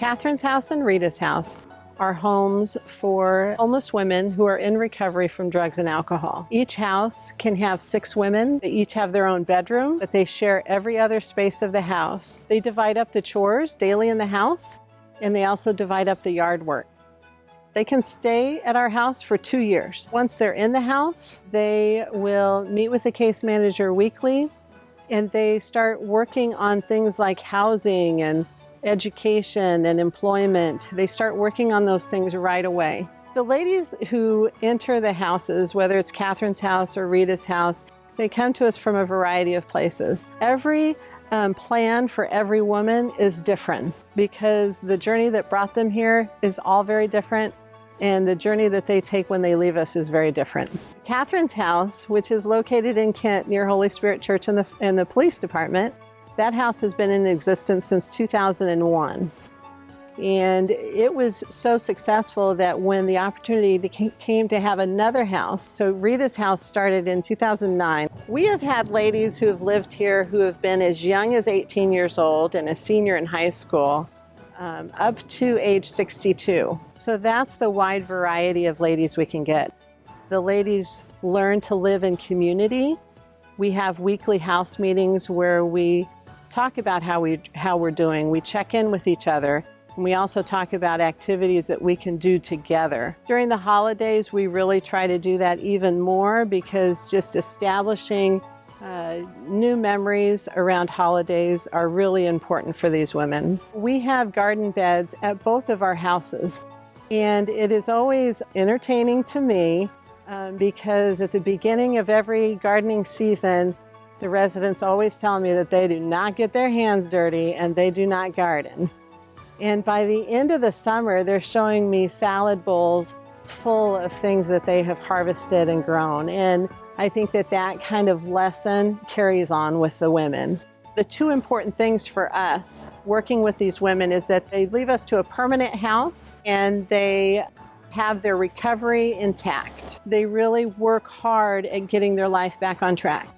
Catherine's house and Rita's house are homes for homeless women who are in recovery from drugs and alcohol. Each house can have six women. They each have their own bedroom, but they share every other space of the house. They divide up the chores daily in the house, and they also divide up the yard work. They can stay at our house for two years. Once they're in the house, they will meet with the case manager weekly and they start working on things like housing and education and employment. They start working on those things right away. The ladies who enter the houses, whether it's Catherine's house or Rita's house, they come to us from a variety of places. Every um, plan for every woman is different because the journey that brought them here is all very different and the journey that they take when they leave us is very different. Catherine's house, which is located in Kent near Holy Spirit Church and the, and the police department, that house has been in existence since 2001. And it was so successful that when the opportunity came to have another house, so Rita's house started in 2009. We have had ladies who have lived here who have been as young as 18 years old and a senior in high school um, up to age 62. So that's the wide variety of ladies we can get. The ladies learn to live in community. We have weekly house meetings where we talk about how, we, how we're doing. We check in with each other. And we also talk about activities that we can do together. During the holidays, we really try to do that even more because just establishing uh, new memories around holidays are really important for these women. We have garden beds at both of our houses, and it is always entertaining to me um, because at the beginning of every gardening season, the residents always tell me that they do not get their hands dirty and they do not garden. And by the end of the summer, they're showing me salad bowls full of things that they have harvested and grown. And I think that that kind of lesson carries on with the women. The two important things for us working with these women is that they leave us to a permanent house and they have their recovery intact. They really work hard at getting their life back on track.